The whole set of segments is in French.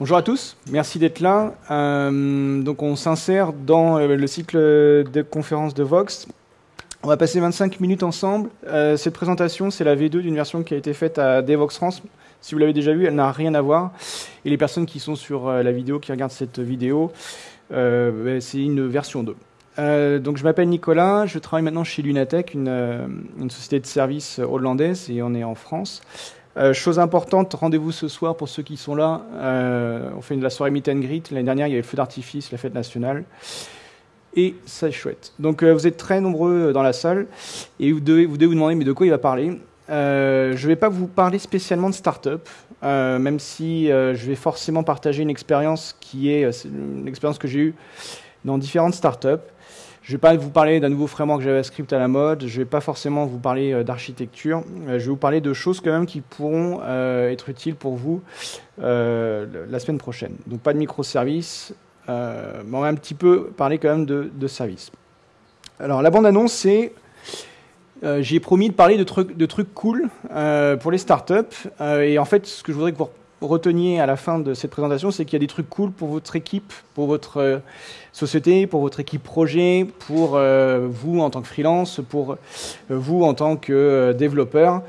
Bonjour à tous, merci d'être là. Euh, donc on s'insère dans euh, le cycle de conférences de Vox. On va passer 25 minutes ensemble. Euh, cette présentation, c'est la V2 d'une version qui a été faite à Devox France. Si vous l'avez déjà vue, elle n'a rien à voir. Et les personnes qui sont sur la vidéo, qui regardent cette vidéo, ben, c'est une version 2. donc je m'appelle Nicolas, je travaille maintenant chez Lunatech, une, une société de services hollandaise, et on est en France. Euh, chose importante, rendez-vous ce soir pour ceux qui sont là. Euh, on fait la soirée meet and greet. L'année dernière, il y avait le feu d'artifice, la fête nationale. Et ça est chouette. Donc euh, vous êtes très nombreux dans la salle et vous devez vous, demander mais de quoi il va parler? je ne vais pas vous parler spécialement de start-up, même si je vais forcément partager une expérience qui est une expérience que j'ai eue dans différentes start-up. Je ne vais pas vous parler d'un nouveau framework JavaScript à la mode, je ne vais pas forcément vous parler euh, d'architecture, euh, je vais vous parler de choses quand même qui pourront euh, être utiles pour vous la semaine prochaine. Donc pas de microservices, mais on va un petit peu parler quand même de, services. Alors la bande-annonce, c'est... J'ai promis de parler de trucs, de trucs cool pour les startups. et en fait, ce que je voudrais que vous reteniez à la fin de cette présentation, c'est qu'il y a des trucs cool pour votre équipe, pour votre euh, société, pour votre équipe projet, pour euh, vous en tant que freelance, pour euh, vous en tant que développeur,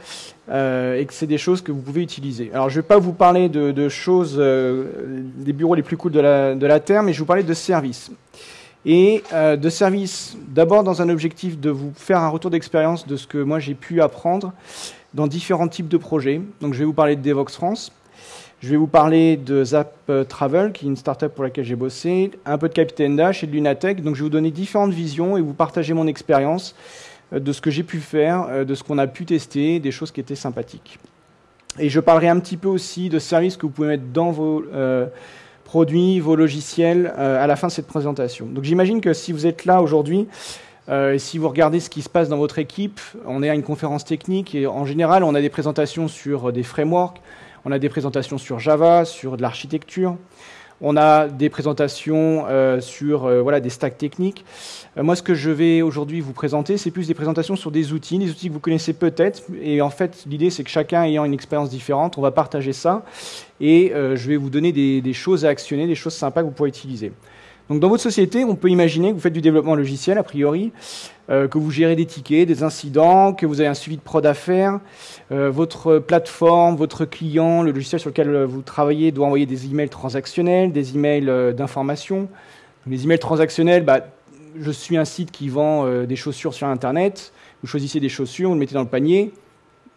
et que c'est des choses que vous pouvez utiliser. Alors, je ne vais pas vous parler de, choses, des bureaux les plus cool de la, de la Terre, mais je vais vous parler de services. Et de services, d'abord dans un objectif de vous faire un retour d'expérience de ce que moi j'ai pu apprendre dans différents types de projets. Donc, je vais vous parler de Devox France. Je vais vous parler de Zap euh, Travel, qui est une startup pour laquelle j'ai bossé, un peu de Capitaine Dash et de Lunatech. Donc je vais vous donner différentes visions et vous partager mon expérience euh, de ce que j'ai pu faire, euh, de ce qu'on a pu tester, des choses qui étaient sympathiques. Et je parlerai un petit peu aussi de services que vous pouvez mettre dans vos produits, vos logiciels à la fin de cette présentation. Donc j'imagine que si vous êtes là aujourd'hui, et si vous regardez ce qui se passe dans votre équipe, on est à une conférence technique et en général on a des présentations sur des frameworks, on a des présentations sur Java, sur de l'architecture. On a des présentations euh, sur euh, voilà, des stacks techniques. Euh, moi, ce que je vais aujourd'hui vous présenter, c'est plus des présentations sur des outils, des outils que vous connaissez peut-être. Et en fait, l'idée, c'est que chacun ayant une expérience différente, on va partager ça. Et je vais vous donner des, des, choses à actionner, des choses sympas que vous pourrez utiliser. Donc dans votre société, on peut imaginer que vous faites du développement logiciel, a priori, euh, que vous gérez des tickets, des incidents, que vous avez un suivi de prod à faire, euh, votre plateforme, votre client, le logiciel sur lequel vous travaillez doit envoyer des emails transactionnels, des emails euh, d'information. Les emails transactionnels, bah, je suis un site qui vend des chaussures sur Internet, vous choisissez des chaussures, vous le mettez dans le panier,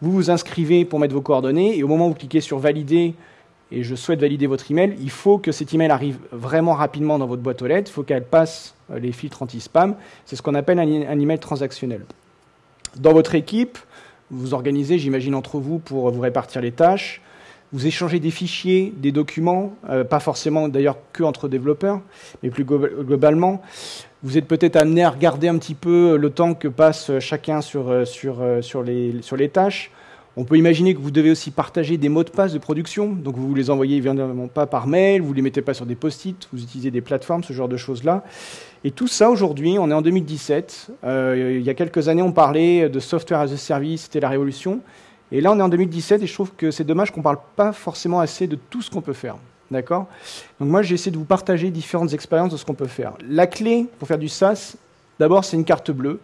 vous vous inscrivez pour mettre vos coordonnées, et au moment où vous cliquez sur Valider, et je souhaite valider votre email, il faut que cet email arrive vraiment rapidement dans votre boîte aux lettres, il faut qu'elle passe euh, les filtres anti-spam. C'est ce qu'on appelle un, email transactionnel. Dans votre équipe, vous organisez, j'imagine, entre vous pour vous répartir les tâches. Vous échangez des fichiers, des documents, euh, pas forcément d'ailleurs que entre développeurs, mais plus globalement. Vous êtes peut-être amené à regarder un petit peu le temps que passe chacun sur, euh, sur, sur, les, sur les tâches. On peut imaginer que vous devez aussi partager des mots de passe de production, donc vous ne les envoyez évidemment pas par mail, vous ne les mettez pas sur des post-it, vous utilisez des plateformes, ce genre de choses-là. Et tout ça, aujourd'hui, on est en 2017. Euh, il y a quelques années, on parlait de software as a service, c'était la révolution. Et là, on est en 2017 et je trouve que c'est dommage qu'on ne parle pas forcément assez de tout ce qu'on peut faire. D'accord? Donc moi, j'ai essayé de vous partager différentes expériences de ce qu'on peut faire. La clé pour faire du SaaS, d'abord, c'est une carte bleue.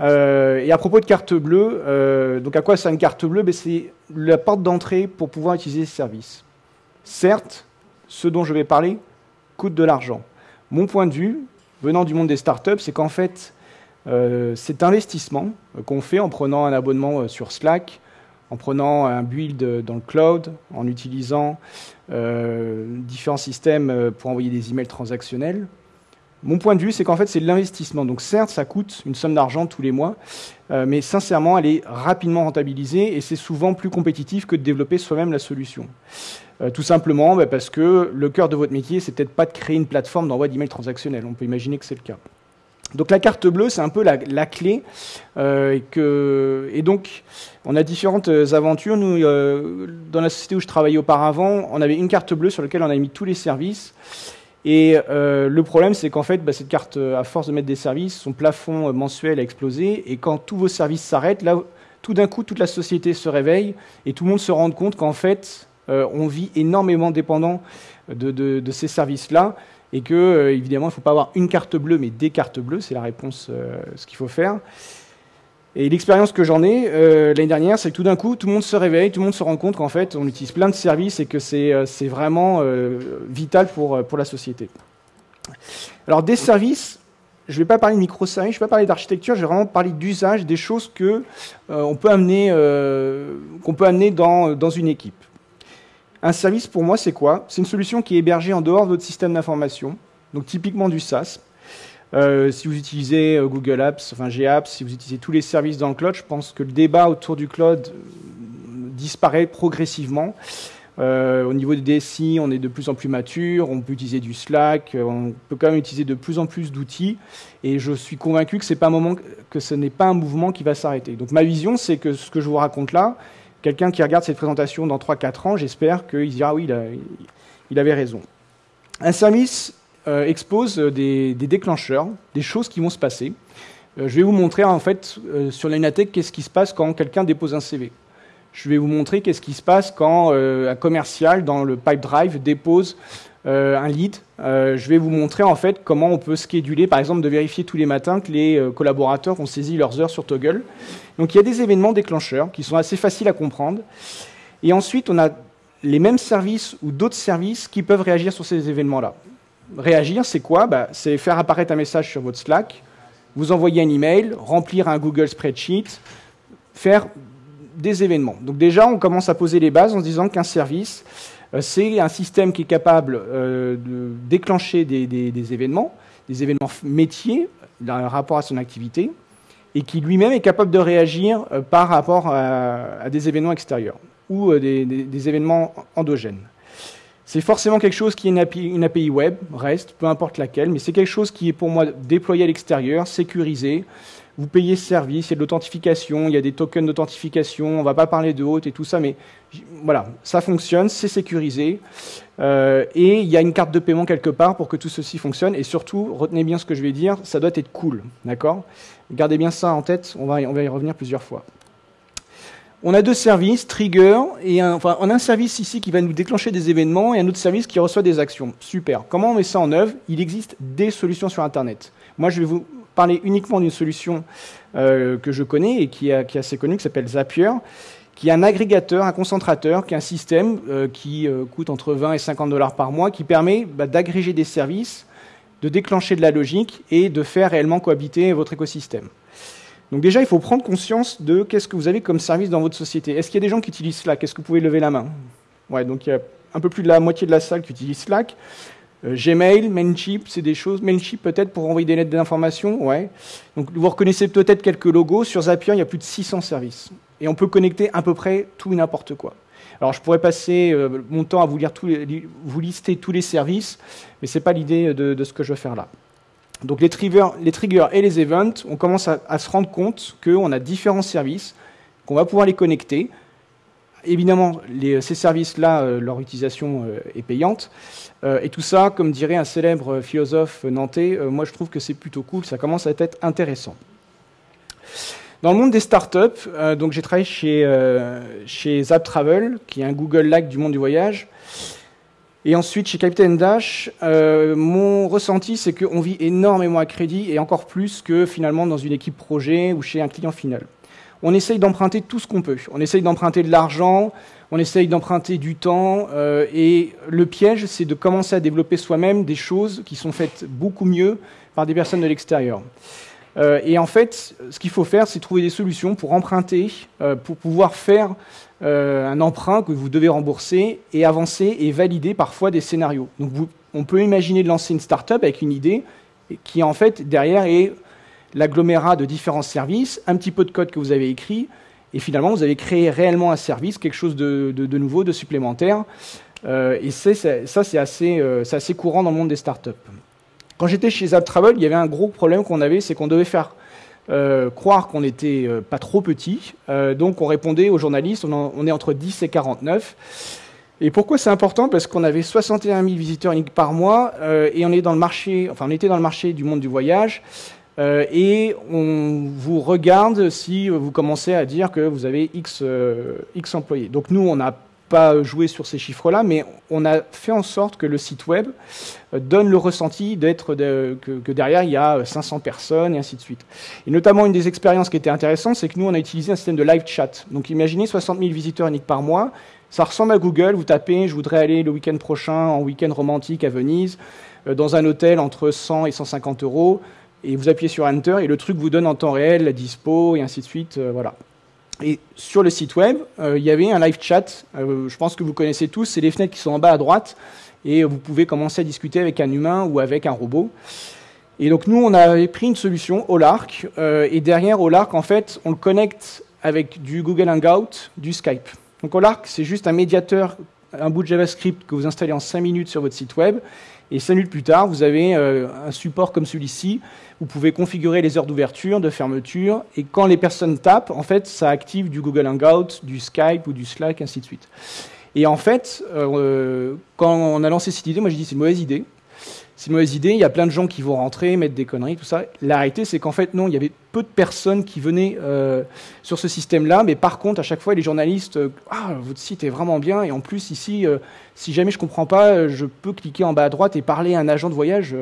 Euh, et à propos de carte bleue, euh, donc à quoi sert une carte bleue? Ben, C'est la porte d'entrée pour pouvoir utiliser ce service. Certes, ce dont je vais parler coûte de l'argent. Mon point de vue, venant du monde des startups, c'est qu'en fait, euh, cet investissement qu'on fait en prenant un abonnement sur Slack, en prenant un build dans le cloud, en utilisant différents systèmes pour envoyer des emails transactionnels, mon point de vue, c'est qu'en fait, c'est l'investissement. Donc certes, ça coûte une somme d'argent tous les mois, euh, mais sincèrement, elle est rapidement rentabilisée et c'est souvent plus compétitif que de développer soi-même la solution. Euh, tout simplement bah, parce que le cœur de votre métier, c'est peut-être pas de créer une plateforme d'envoi d'emails transactionnels. On peut imaginer que c'est le cas. Donc la carte bleue, c'est un peu la, clé. Euh, et, donc, on a différentes aventures. Nous, dans la société où je travaillais auparavant, on avait une carte bleue sur laquelle on a mis tous les services. Et euh, le problème, c'est qu'en fait, bah, cette carte, euh, à force de mettre des services, son plafond euh, mensuel a explosé. Et quand tous vos services s'arrêtent, là, tout d'un coup, toute la société se réveille et tout le monde se rend compte qu'en fait, on vit énormément dépendant de, ces services-là et que, évidemment, il ne faut pas avoir une carte bleue, mais des cartes bleues, c'est la réponse, ce qu'il faut faire. Et l'expérience que j'en ai l'année dernière, c'est que tout d'un coup, tout le monde se réveille, tout le monde se rend compte qu'en fait, on utilise plein de services et que c'est vraiment vital pour, pour la société. Alors, des services, je ne vais pas parler de microservices, je ne vais pas parler d'architecture, je vais vraiment parler d'usage, des choses euh, peut amener, euh, qu'on peut amener dans, dans une équipe. Un service, pour moi, c'est quoi? C'est une solution qui est hébergée en dehors de votre système d'information, donc typiquement du SaaS. Euh, si vous utilisez Google Apps, enfin GApps, si vous utilisez tous les services dans le cloud, je pense que le débat autour du cloud disparaît progressivement. Euh, au niveau des DSI, on est de plus en plus mature, on peut utiliser du Slack, euh, on peut quand même utiliser de plus en plus d'outils. Et je suis convaincu que ce n'est pas un mouvement qui va s'arrêter. Donc ma vision, c'est que ce que je vous raconte là, quelqu'un qui regarde cette présentation dans 3-4 ans, j'espère qu'il dira oui, il, avait raison. Un service euh, expose des, déclencheurs, des choses qui vont se passer. je vais vous montrer en fait sur l'Inatech qu'est-ce qui se passe quand quelqu'un dépose un CV. Je vais vous montrer qu'est-ce qui se passe quand euh, un commercial dans le pipe drive dépose euh, un lead. Euh, je vais vous montrer en fait comment on peut scheduler, par exemple, de vérifier tous les matins que les collaborateurs ont saisi leurs heures sur Toggle. Donc il y a des événements déclencheurs qui sont assez faciles à comprendre. Et ensuite, on a les mêmes services ou d'autres services qui peuvent réagir sur ces événements-là. Réagir, c'est quoi bah, C'est faire apparaître un message sur votre Slack, vous envoyer un email, remplir un Google Spreadsheet, faire des événements. Donc déjà, on commence à poser les bases en se disant qu'un service, euh, c'est un système qui est capable euh, de déclencher des, événements, des événements métiers dans rapport à son activité, et qui lui-même est capable de réagir euh, par rapport à, des événements extérieurs ou des, événements endogènes. C'est forcément quelque chose qui est une API, web, reste, peu importe laquelle, mais c'est quelque chose qui est pour moi déployé à l'extérieur, sécurisé, vous payez ce service, il y a de l'authentification, il y a des tokens d'authentification, on ne va pas parler de haute et tout ça, mais voilà, ça fonctionne, c'est sécurisé, euh, et il y a une carte de paiement quelque part pour que tout ceci fonctionne, et surtout, retenez bien ce que je vais dire, ça doit être cool, d'accord? Gardez bien ça en tête, on va y revenir plusieurs fois. On a deux services, Trigger, et un, enfin, on a un service ici qui va nous déclencher des événements et un autre service qui reçoit des actions. Super. Comment on met ça en œuvre? Il existe des solutions sur Internet. Moi, je vais vous parler uniquement d'une solution euh, que je connais et qui est, assez connue, qui s'appelle Zapier, qui est un agrégateur, un concentrateur, qui est un système euh, qui euh, coûte entre 20 et 50 dollars par mois, qui permet bah, d'agréger des services, de déclencher de la logique et de faire réellement cohabiter votre écosystème. Donc déjà, il faut prendre conscience de qu'est-ce que vous avez comme service dans votre société. Est-ce qu'il y a des gens qui utilisent Slack? Est-ce que vous pouvez lever la main? Ouais, donc il y a un peu plus de la moitié de la salle qui utilise Slack. Euh, Gmail, Mailchimp, c'est des choses. Mailchimp peut-être pour envoyer des lettres d'information, ouais. Donc vous reconnaissez peut-être quelques logos. Sur Zapier, il y a plus de 600 services. Et on peut connecter à peu près tout et n'importe quoi. Alors je pourrais passer euh, mon temps à vous, lire tous les, vous lister tous les services, mais ce n'est pas l'idée de, ce que je veux faire là. Donc les triggers, et les events, on commence à, se rendre compte qu'on a différents services, qu'on va pouvoir les connecter. Évidemment, ces services-là, euh, leur utilisation est payante. Euh, et tout ça, comme dirait un célèbre philosophe nantais, euh, moi je trouve que c'est plutôt cool, ça commence à être intéressant. Dans le monde des startups, euh, j'ai travaillé chez, chez Zap Travel, qui est un Google Like du monde du voyage. Et ensuite, chez Captain Dash, mon ressenti, c'est qu'on vit énormément à crédit et encore plus que finalement dans une équipe projet ou chez un client final. On essaye d'emprunter tout ce qu'on peut. On essaye d'emprunter de l'argent, on essaye d'emprunter du temps, euh, et le piège, c'est de commencer à développer soi-même des choses qui sont faites beaucoup mieux par des personnes de l'extérieur. Euh, et en fait, ce qu'il faut faire, c'est trouver des solutions pour emprunter, euh, pour pouvoir faire un emprunt que vous devez rembourser et avancer et valider parfois des scénarios. Donc on peut imaginer de lancer une start-up avec une idée qui en fait derrière est l'agglomérat de différents services, un petit peu de code que vous avez écrit, et finalement, vous avez créé réellement un service, quelque chose de, nouveau, de supplémentaire. Euh, et ça, c'est assez, euh, assez, courant dans le monde des startups. Quand j'étais chez AppTravel, il y avait un gros problème qu'on avait, c'est qu'on devait faire euh, croire qu'on n'était pas trop petit. donc on répondait aux journalistes, on, est entre 10 et 49. Et pourquoi c'est important? Parce qu'on avait 61 000 visiteurs uniques par mois et on, est dans le marché, enfin, on était dans le marché du monde du voyage. Euh, et on vous regarde si vous commencez à dire que vous avez X, euh, X employés. Donc nous, on a pas jouer sur ces chiffres-là, mais on a fait en sorte que le site web euh, donne le ressenti d'être que, derrière il y a 500 personnes et ainsi de suite. Et notamment une des expériences qui était intéressante, c'est que nous on a utilisé un système de live chat. Donc imaginez 60 000 visiteurs uniques par mois. Ça ressemble à Google. Vous tapez, je voudrais aller le week-end prochain en week-end romantique à Venise, euh, dans un hôtel entre 100 et 150 euros, et vous appuyez sur Enter et le truc vous donne en temps réel la dispo et ainsi de suite. Euh, voilà. Et sur le site web, euh, il y avait un live chat. Euh, je pense que vous connaissez tous. C'est les fenêtres qui sont en bas à droite. Et vous pouvez commencer à discuter avec un humain ou avec un robot. Et donc nous, on avait pris une solution, Olark. Euh, et derrière Olark, en fait, on le connecte avec du Google Hangout, du Skype. Donc Olark, c'est juste un médiateur, un bout de JavaScript que vous installez en 5 minutes sur votre site web. Et 5 minutes plus tard, vous avez un support comme celui-ci vous pouvez configurer les heures d'ouverture, de fermeture, et quand les personnes tapent, en fait, ça active du Google Hangout, du Skype ou du Slack, ainsi de suite. Et en fait, euh, quand on a lancé cette idée, moi j'ai dit c'est une mauvaise idée. C'est une mauvaise idée, il y a plein de gens qui vont rentrer, mettre des conneries, tout ça. La réalité, c'est qu'en fait, non, il y avait peu de personnes qui venaient euh, sur ce système-là, mais par contre, à chaque fois, les journalistes, euh, ah, votre site est vraiment bien, et en plus, ici, si jamais je comprends pas, je peux cliquer en bas à droite et parler à un agent de voyage.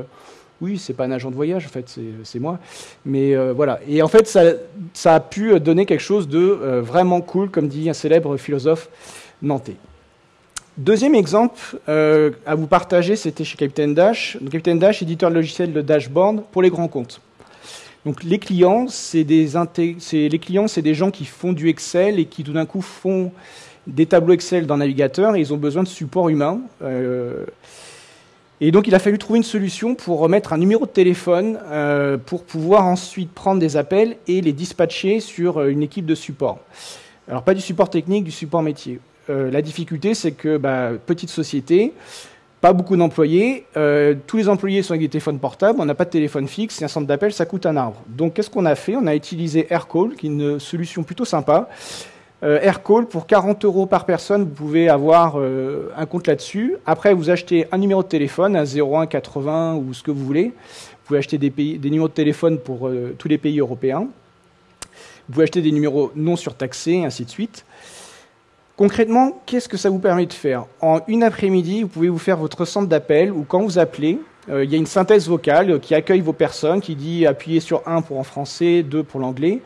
Oui, c'est pas un agent de voyage, en fait, c'est moi. Mais euh, voilà. Et en fait, ça, a pu donner quelque chose de euh, vraiment cool, comme dit un célèbre philosophe nantais. Deuxième exemple euh, à vous partager, c'était chez Captain Dash. Captain Dash, éditeur de logiciel de dashboard pour les grands comptes. Donc les clients, c'est des, les clients, c'est des gens qui font du Excel et qui tout d'un coup font des tableaux Excel dans Navigateur et ils ont besoin de support humain. Et donc il a fallu trouver une solution pour remettre un numéro de téléphone euh, pour pouvoir ensuite prendre des appels et les dispatcher sur euh, une équipe de support. Alors pas du support technique, du support métier. Euh, la difficulté c'est que bah, petite société, pas beaucoup d'employés, tous les employés sont avec des téléphones portables, on n'a pas de téléphone fixe, et un centre d'appel ça coûte un arbre. Donc qu'est-ce qu'on a fait? On a utilisé AirCall, qui est une solution plutôt sympa, euh, Aircall, pour 40 euros par personne, vous pouvez avoir euh, un compte là-dessus. Après, vous achetez un numéro de téléphone, un 01, 80 ou ce que vous voulez. Vous pouvez acheter des, numéros de téléphone pour euh, tous les pays européens. Vous pouvez acheter des numéros non surtaxés, ainsi de suite. Concrètement, qu'est-ce que ça vous permet de faire? En une après-midi, vous pouvez vous faire votre centre d'appel ou quand vous appelez, il y a une synthèse vocale qui accueille vos personnes, qui dit appuyez sur 1 pour en français, 2 pour l'anglais.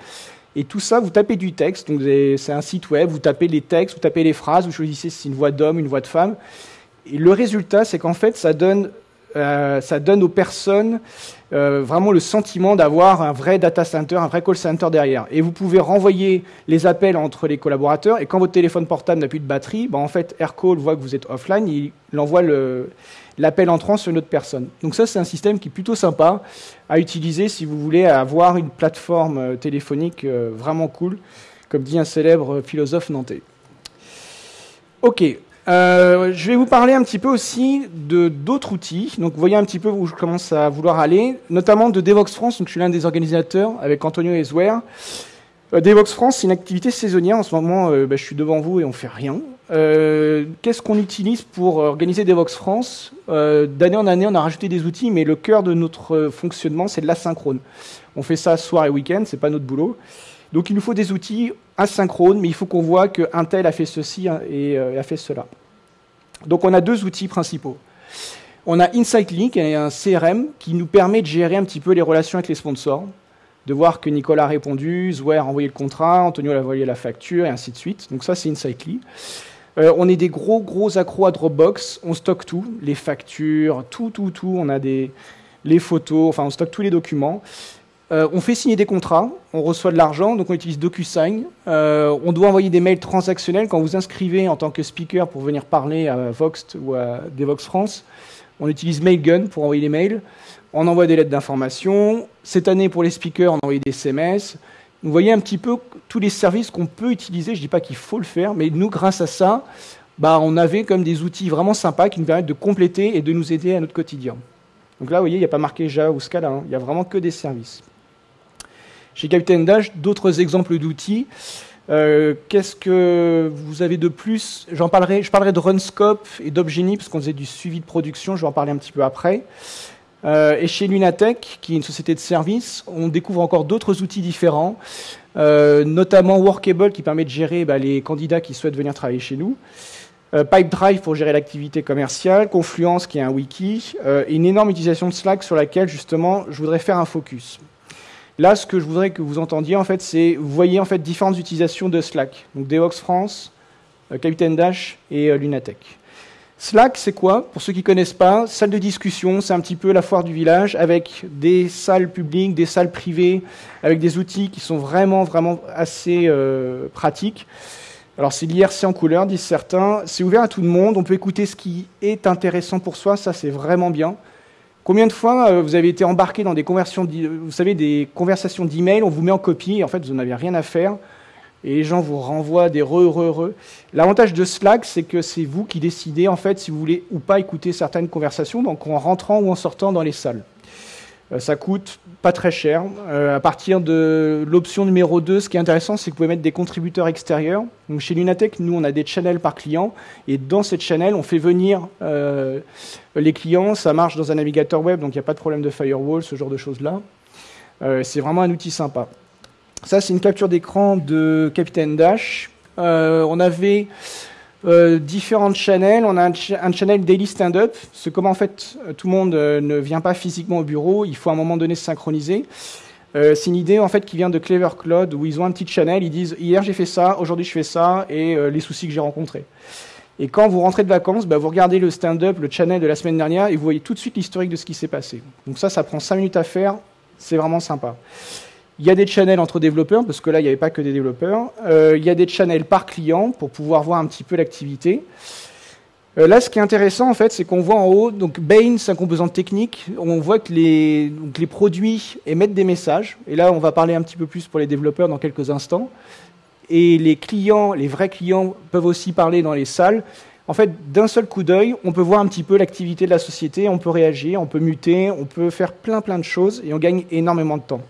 Et tout ça, vous tapez du texte, donc c'est un site web, vous tapez les textes, vous tapez les phrases, vous choisissez si c'est une voix d'homme, une voix de femme. Et le résultat, c'est qu'en fait, ça donne, euh, ça donne aux personnes euh, vraiment le sentiment d'avoir un vrai data center, un vrai call center derrière. Et vous pouvez renvoyer les appels entre les collaborateurs. Et quand votre téléphone portable n'a plus de batterie, ben en fait, AirCall voit que vous êtes offline, il envoie l'appel entrant sur une autre personne. Donc ça, c'est un système qui est plutôt sympa à utiliser si vous voulez avoir une plateforme euh, téléphonique vraiment cool, comme dit un célèbre philosophe nantais. Ok, euh, je vais vous parler un petit peu aussi d'autres outils. Donc, vous voyez un petit peu où je commence à vouloir aller, notamment de Devox France. Donc, je suis l'un des organisateurs avec Antonio Eswer. Devox France, c'est une activité saisonnière. En ce moment, bah, je suis devant vous et on fait rien. Euh, qu'est-ce qu'on utilise pour organiser Devox France? Euh, D'année en année, on a rajouté des outils, mais le cœur de notre fonctionnement, c'est de l'asynchrone. On fait ça soir et week-end, c'est pas notre boulot. Donc il nous faut des outils asynchrones, mais il faut qu'on voit qu'un tel a fait ceci et euh, a fait cela. Donc on a deux outils principaux. On a InsightLink, est un CRM qui nous permet de gérer un petit peu les relations avec les sponsors, de voir que Nicolas a répondu, Zouer a envoyé le contrat, Antonio a envoyé la facture, et ainsi de suite. Donc ça, c'est InsightLink. Euh, on est des gros, gros accros à Dropbox. On stocke tout, les factures, tout, tout, tout. On a des, les photos, enfin, on stocke tous les documents. Euh, on fait signer des contrats, on reçoit de l'argent, donc on utilise DocuSign. Euh, on doit envoyer des mails transactionnels quand vous inscrivez en tant que speaker pour venir parler à Voxt ou à Devox France. On utilise Mailgun pour envoyer des mails. On envoie des lettres d'information. Cette année, pour les speakers, on a envoyé des SMS. Vous voyez un petit peu tous les services qu'on peut utiliser. Je ne dis pas qu'il faut le faire, mais nous, grâce à ça, bah, on avait comme des outils vraiment sympas qui nous permettent de compléter et de nous aider à notre quotidien. Donc là, vous voyez, il n'y a pas marqué Java ou Scala, hein. il n'y a vraiment que des services. Chez Captain Dash, d'autres exemples d'outils. Euh, qu'est-ce que vous avez de plus? Je parlerai de Runscope et d'Obgenie, parce qu'on faisait du suivi de production, je vais en parler un petit peu après. Euh, et chez Lunatech, qui est une société de services, on découvre encore d'autres outils différents, euh, notamment Workable qui permet de gérer bah, les candidats qui souhaitent venir travailler chez nous. Pipedrive pour gérer l'activité commerciale, Confluence qui est un wiki, et une énorme utilisation de Slack sur laquelle justement je voudrais faire un focus. Là, ce que je voudrais que vous entendiez, en fait, c'est, vous voyez en fait différentes utilisations de Slack. Donc Devox France, Capitaine Dash et Lunatech. Slack, c'est quoi? Pour ceux qui ne connaissent pas, salle de discussion, c'est un petit peu la foire du village avec des salles publiques, des salles privées, avec des outils qui sont vraiment, vraiment assez euh, pratiques. Alors c'est l'IRC en couleur, disent certains. C'est ouvert à tout le monde, on peut écouter ce qui est intéressant pour soi, ça c'est vraiment bien. Combien de fois euh, vous avez été embarqué dans des conversions, vous savez, des conversations d'email, on vous met en copie, et en fait vous n'avez rien à faire et les gens vous renvoient des re, re, re. L'avantage de Slack, c'est que c'est vous qui décidez en fait si vous voulez ou pas écouter certaines conversations, donc en rentrant ou en sortant dans les salles. Euh, ça coûte pas très cher. Euh, à partir de l'option numéro 2, ce qui est intéressant, c'est que vous pouvez mettre des contributeurs extérieurs. Donc chez Lunatech, nous, on a des channels par client, et dans cette channel, on fait venir euh, les clients. Ça marche dans un navigateur web, donc il n'y a pas de problème de firewall, ce genre de choses-là. c'est vraiment un outil sympa. Ça, c'est une capture d'écran de Capitaine Dash. Euh, on avait euh, différentes channels. On a un, channel Daily Stand-Up. C'est comment en fait tout le monde euh, ne vient pas physiquement au bureau. Il faut à un moment donné se synchroniser. c'est une idée en fait qui vient de Clever Cloud où ils ont un petit channel. Ils disent hier j'ai fait ça, aujourd'hui je fais ça et les soucis que j'ai rencontrés. Et quand vous rentrez de vacances, bah, vous regardez le stand-up, le channel de la semaine dernière, et vous voyez tout de suite l'historique de ce qui s'est passé. Donc ça, ça prend 5 minutes à faire, c'est vraiment sympa. Il y a des channels entre développeurs, parce que là, il n'y avait pas que des développeurs. Euh, il y a des channels par client pour pouvoir voir un petit peu l'activité. Euh, là, ce qui est intéressant, en fait, c'est qu'on voit en haut, donc Bain, c'est un composant technique. On voit que les, les produits émettent des messages. Et là, on va parler un petit peu plus pour les développeurs dans quelques instants. Et les clients, les vrais clients, peuvent aussi parler dans les salles. En fait, d'un seul coup d'œil, on peut voir un petit peu l'activité de la société, on peut réagir, on peut muter, on peut faire plein plein de choses et on gagne énormément de temps.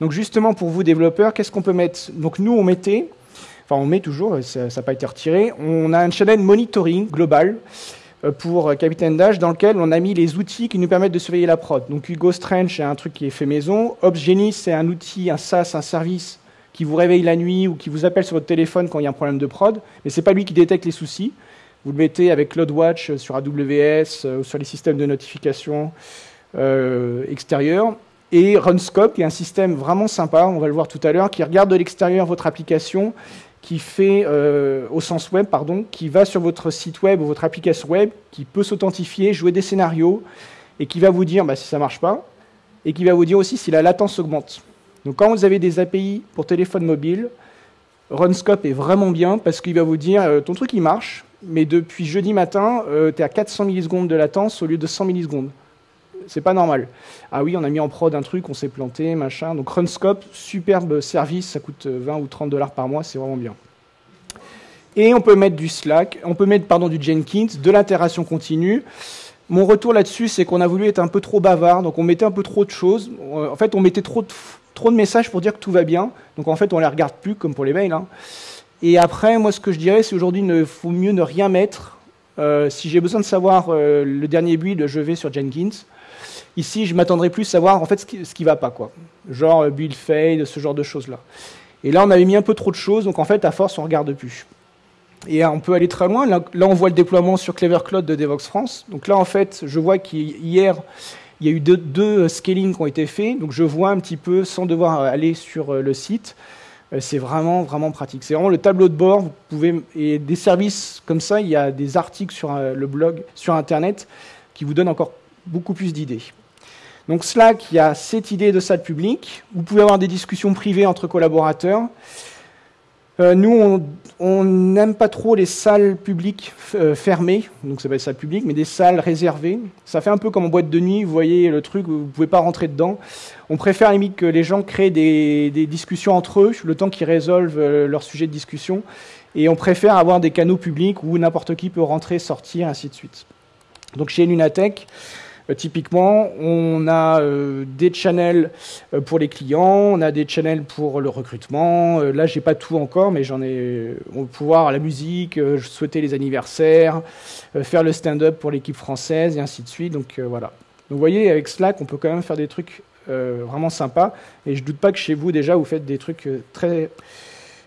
Donc justement, pour vous développeurs, qu'est-ce qu'on peut mettre? Donc nous, on mettait, enfin on met toujours, ça n'a pas été retiré, on a un channel monitoring global euh, pour Capitaine Dash dans lequel on a mis les outils qui nous permettent de surveiller la prod. Donc Hugo Strange, c'est un truc qui est fait maison. OpsGenius, c'est un outil, un SaaS, un service qui vous réveille la nuit ou qui vous appelle sur votre téléphone quand il y a un problème de prod, mais ce n'est pas lui qui détecte les soucis. Vous le mettez avec CloudWatch sur AWS euh, ou sur les systèmes de notification euh, extérieurs et Runscope, qui est un système vraiment sympa, on va le voir tout à l'heure, qui regarde de l'extérieur votre application, qui fait, euh, au sens web, pardon, qui va sur votre site web ou votre application web, qui peut s'authentifier, jouer des scénarios, et qui va vous dire bah, si ça ne marche pas, et qui va vous dire aussi si la latence augmente. Donc quand vous avez des API pour téléphone mobile, Runscope est vraiment bien parce qu'il va vous dire euh, ton truc il marche, mais depuis jeudi matin, euh, tu es à 400 millisecondes de latence au lieu de 100 millisecondes c'est pas normal. Ah oui, on a mis en prod un truc, on s'est planté, machin. Donc Runscope, superbe service, ça coûte 20 ou 30 dollars par mois, c'est vraiment bien. Et on peut mettre du Slack, on peut mettre pardon, du Jenkins, de l'interaction continue. Mon retour là-dessus, c'est qu'on a voulu être un peu trop bavard, donc on mettait un peu trop de choses. Euh, en fait, on mettait trop de, messages pour dire que tout va bien. Donc en fait, on les regarde plus, comme pour les mails. Hein. Et après, moi, ce que je dirais, c'est aujourd'hui, il faut mieux ne rien mettre. Euh, si j'ai besoin de savoir euh, le dernier build, je vais sur Jenkins. Ici, je m'attendrais plus à savoir en fait ce qui, ce qui va pas, quoi. Genre euh, build fade, ce genre de choses-là. Et là, on avait mis un peu trop de choses, donc en fait, à force, on regarde plus. Et on peut aller très loin. Là, on voit le déploiement sur Clever Cloud de Devox France. Donc là, en fait, je vois qu'hier, il y a eu deux, deux scaling qui ont été faits. Donc je vois un petit peu, sans devoir aller sur euh, le site, euh, c'est vraiment, vraiment pratique. C'est vraiment le tableau de bord. Vous pouvez, et des services comme ça, il y a des articles sur le blog, sur Internet, qui vous donnent encore beaucoup plus d'idées. Donc Slack, il y a cette idée de salle publique. Vous pouvez avoir des discussions privées entre collaborateurs. Euh, nous, on n'aime pas trop les salles publiques euh, fermées, donc ça va être salle publique, mais des salles réservées. Ça fait un peu comme en boîte de nuit, vous voyez le truc, vous ne pouvez pas rentrer dedans. On préfère limite que les gens créent des, des discussions entre eux, le temps qu'ils résolvent euh, leur sujet de discussion. Et on préfère avoir des canaux publics où n'importe qui peut rentrer, sortir, ainsi de suite. Donc chez Lunatech, typiquement, on a euh, des channels euh, pour les clients, on a des channels pour le recrutement. là, j'ai pas tout encore, mais j'en ai. On va pouvoir la musique, souhaiter les anniversaires, faire le stand-up pour l'équipe française et ainsi de suite. Donc voilà. Donc vous voyez, avec Slack, on peut quand même faire des trucs vraiment sympas. Et je doute pas que chez vous déjà, vous faites des trucs très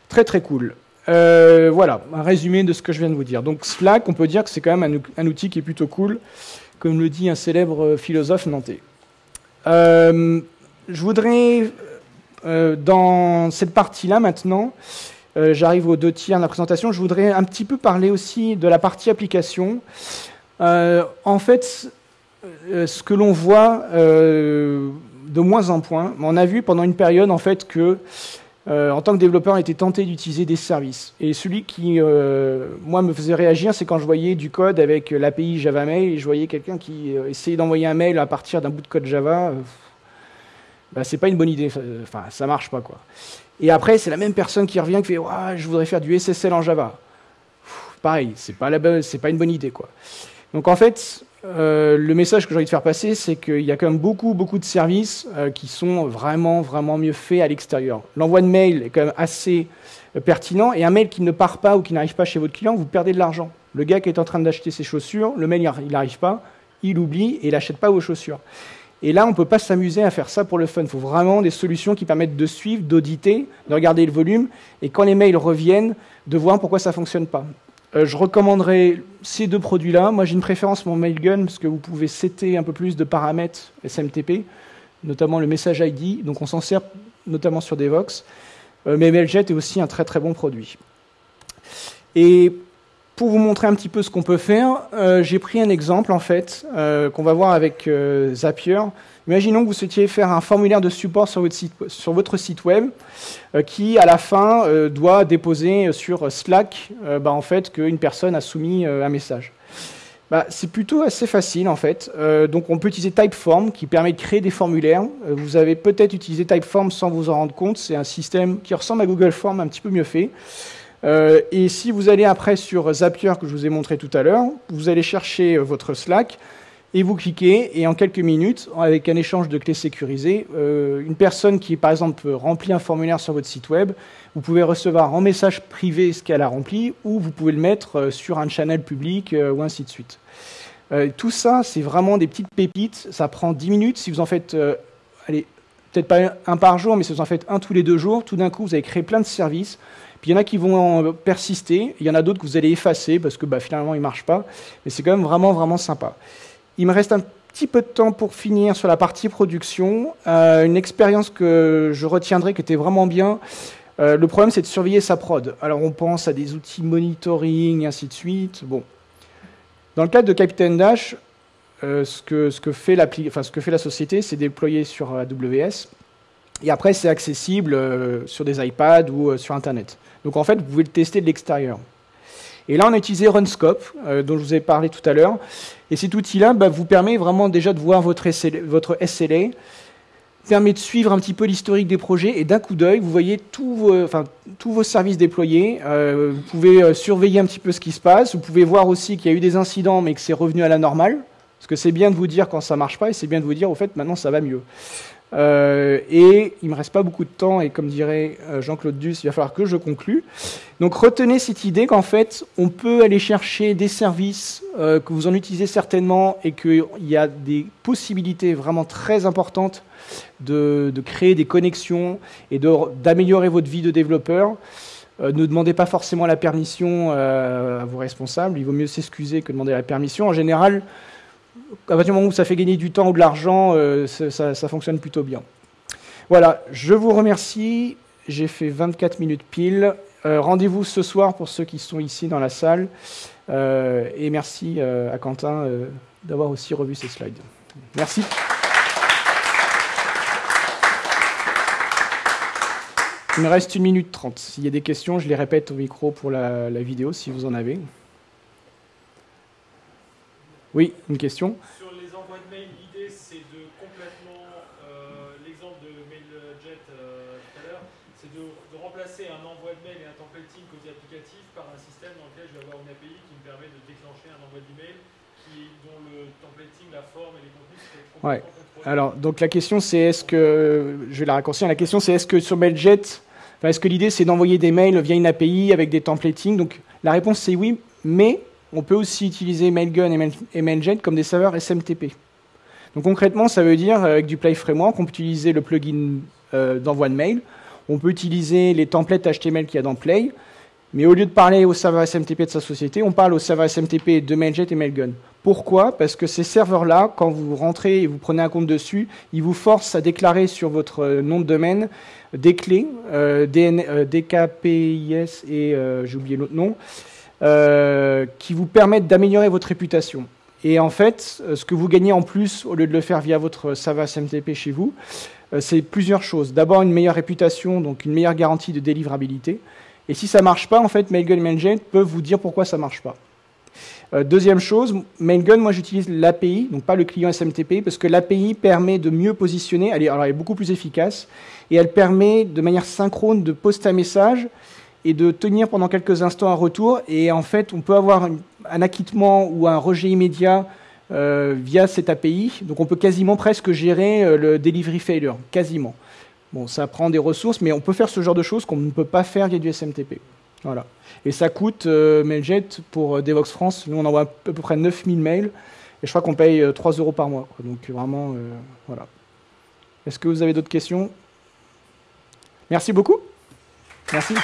très très cool. Euh, voilà, un résumé de ce que je viens de vous dire. Donc Slack, on peut dire que c'est quand même un, outil qui est plutôt cool, comme le dit un célèbre philosophe nantais. Euh, je voudrais, euh, dans cette partie-là maintenant, j'arrive aux deux tiers de la présentation, je voudrais un petit peu parler aussi de la partie application. en fait, ce que l'on voit de moins en moins, on a vu pendant une période en fait que euh, en tant que développeur, on était tenté d'utiliser des services. Et celui qui, euh, moi, me faisait réagir, c'est quand je voyais du code avec l'API Java Mail et je voyais quelqu'un qui euh, essayait d'envoyer un mail à partir d'un bout de code Java. Bah, c'est pas une bonne idée. Enfin, ça marche pas, quoi. Et après, c'est la même personne qui revient qui fait Je voudrais faire du SSL en Java. pareil, c'est pas, pas une bonne idée, quoi. Donc en fait, euh, le message que j'ai envie de faire passer, c'est qu'il y a quand même beaucoup, beaucoup de services euh, qui sont vraiment, vraiment mieux faits à l'extérieur. L'envoi de mail est quand même assez euh, pertinent, et un mail qui ne part pas ou qui n'arrive pas chez votre client, vous perdez de l'argent. Le gars qui est en train d'acheter ses chaussures, le mail, il n'arrive pas, il oublie et il n'achète pas vos chaussures. Et là, on ne peut pas s'amuser à faire ça pour le fun. Il faut vraiment des solutions qui permettent de suivre, d'auditer, de regarder le volume, et quand les mails reviennent, de voir pourquoi ça ne fonctionne pas. Euh, je recommanderais ces deux produits-là. Moi, j'ai une préférence pour Mailgun parce que vous pouvez setter un peu plus de paramètres SMTP, notamment le message ID. Donc, on s'en sert notamment sur Devox. Euh, mais Mailjet est aussi un très très bon produit. Et pour vous montrer un petit peu ce qu'on peut faire, euh, j'ai pris un exemple en fait qu'on va voir avec Zapier. Imaginons que vous souhaitiez faire un formulaire de support sur votre site, web euh, qui, à la fin, euh, doit déposer sur Slack euh, bah, en fait, qu'une personne a soumis un message. Bah, c'est plutôt assez facile en fait. donc on peut utiliser Typeform qui permet de créer des formulaires. vous avez peut-être utilisé Typeform sans vous en rendre compte. C'est un système qui ressemble à Google Form, un petit peu mieux fait. Et si vous allez après sur Zapier que je vous ai montré tout à l'heure, vous allez chercher votre Slack et vous cliquez, et en quelques minutes, avec un échange de clés sécurisées, euh, une personne qui, par exemple, remplit un formulaire sur votre site web, vous pouvez recevoir en message privé ce qu'elle a rempli, ou vous pouvez le mettre euh, sur un channel public, euh, ou ainsi de suite. tout ça, c'est vraiment des petites pépites. Ça prend 10 minutes. Si vous en faites, allez, peut-être pas un par jour, mais vous en faites un tous les deux jours, tout d'un coup, vous avez créé plein de services. Puis il y en a qui vont persister, il y en a d'autres que vous allez effacer parce que bah, finalement ils ne marchent pas. Mais c'est quand même vraiment, vraiment sympa. Il me reste un petit peu de temps pour finir sur la partie production. Euh, une expérience que je retiendrai qui était vraiment bien. Euh, le problème, c'est de surveiller sa prod. Alors, on pense à des outils monitoring, ainsi de suite. Bon. Dans le cadre de Captain Dash, euh, ce, que, fait la société, c'est déployer sur AWS. Et après, c'est accessible sur des iPads ou sur Internet. Donc, en fait, vous pouvez le tester de l'extérieur. Et là, on a utilisé Runscope, euh, dont je vous ai parlé tout à l'heure. Et cet outil-là bah, vous permet vraiment déjà de voir votre SLA, permet de suivre un petit peu l'historique des projets et d'un coup d'œil, vous voyez tous vos, services déployés. Euh, vous pouvez euh, surveiller un petit peu ce qui se passe. Vous pouvez voir aussi qu'il y a eu des incidents, mais que c'est revenu à la normale. Parce que c'est bien de vous dire quand ça marche pas et c'est bien de vous dire au fait maintenant ça va mieux. Euh, et il me reste pas beaucoup de temps, et comme dirait euh, Jean-Claude Duss, il va falloir que je conclue. Donc retenez cette idée qu'en fait, on peut aller chercher des services euh, que vous en utilisez certainement et qu'il y a des possibilités vraiment très importantes de créer des connexions et d'améliorer votre vie de développeur. ne demandez pas forcément la permission à vos responsables, il vaut mieux s'excuser que demander la permission. En général, à partir du moment où ça fait gagner du temps ou de l'argent, euh, ça, fonctionne plutôt bien. Voilà, je vous remercie. J'ai fait 24 minutes pile. Euh, rendez-vous ce soir pour ceux qui sont ici dans la salle. Euh, et merci à Quentin d'avoir aussi revu ces slides. Merci. Il me reste une minute trente. S'il y a des questions, je les répète au micro pour la vidéo si vous en avez. Oui, une question. Sur les envois de mail, l'idée c'est de complètement, euh, l'exemple de MailJet euh, tout à l'heure, c'est de, remplacer un envoi de mail et un templating côté applicatif par un système dans lequel je vais avoir une API qui me permet de déclencher un envoi d'email qui, dont le templating, la forme et les contenus complètement ouais. Alors, donc la question c'est est-ce que, je vais la raccourcir, la question c'est est-ce que sur MailJet, enfin, est-ce que l'idée c'est d'envoyer des mails via une API avec des templatings Donc la réponse c'est oui, mais on peut aussi utiliser Mailgun et Mailjet comme des serveurs SMTP. Donc concrètement, ça veut dire avec du Play Framework, on peut utiliser le plugin euh, d'envoi de mail, on peut utiliser les templates HTML qu'il y a dans Play, Mais au lieu de parler au serveur SMTP de sa société, on parle au serveur SMTP de Mailjet et Mailgun. Pourquoi? Parce que ces serveurs-là, quand vous rentrez et vous prenez un compte dessus, ils vous forcent à déclarer sur votre euh, nom de domaine des clés, euh, DKPIS et j'ai oublié l'autre nom, qui vous permettent d'améliorer votre réputation. Et en fait, ce que vous gagnez en plus, au lieu de le faire via votre serveur SMTP chez vous, c'est plusieurs choses. D'abord, une meilleure réputation, donc une meilleure garantie de délivrabilité. Et si ça ne marche pas, en fait, Mailgun et Mailjet peuvent vous dire pourquoi ça ne marche pas. Euh, deuxième chose, Mailgun, moi j'utilise l'API, donc pas le client SMTP, parce que l'API permet de mieux positionner, elle alors elle est beaucoup plus efficace, et elle permet de manière synchrone de poster un message et de tenir pendant quelques instants un retour, et en fait on peut avoir un acquittement ou un rejet immédiat euh, via cette API, donc on peut quasiment presque gérer euh, le delivery failure, quasiment. Bon, ça prend des ressources, mais on peut faire ce genre de choses qu'on ne peut pas faire via du SMTP. Voilà. Et ça coûte, euh, Mailjet, pour Devox France, nous on envoie à peu près 9000 mails, et je crois qu'on paye 3 euh, euros par mois. Donc vraiment, voilà. Est-ce que vous avez d'autres questions? Merci beaucoup. Merci.